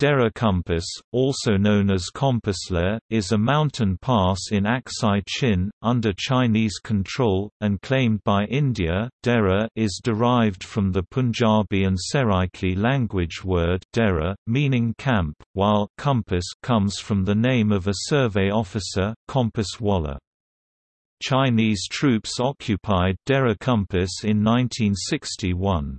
Dera Compass, also known as Compas La, is a mountain pass in Aksai Chin, under Chinese control, and claimed by India. Dera is derived from the Punjabi and Seraiki language word dera, meaning camp, while compass comes from the name of a survey officer, Compass Walla. Chinese troops occupied Dera Compass in 1961.